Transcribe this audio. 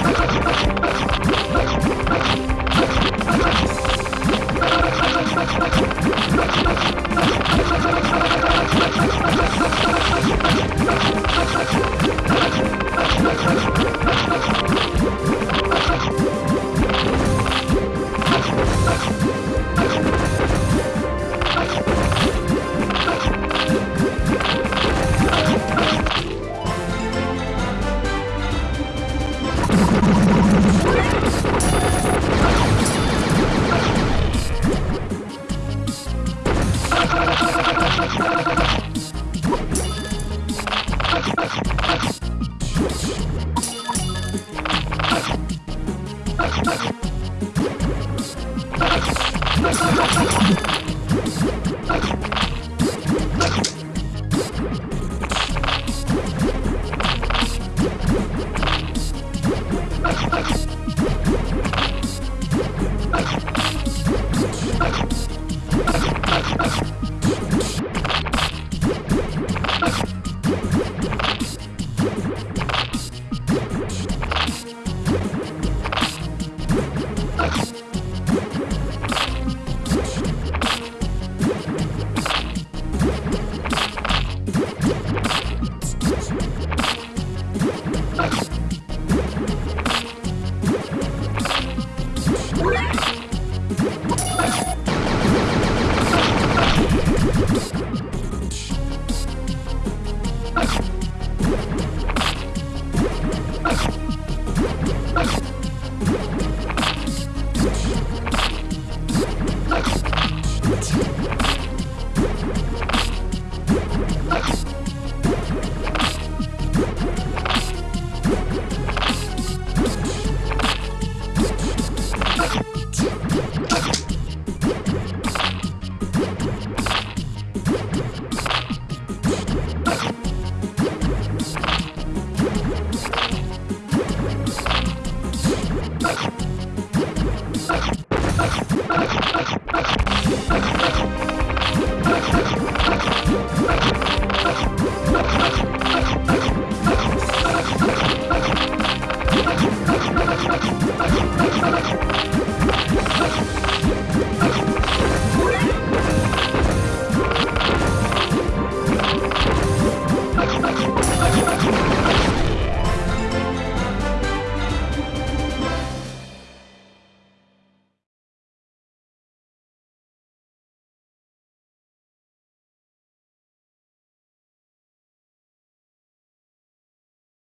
何? Let's go. you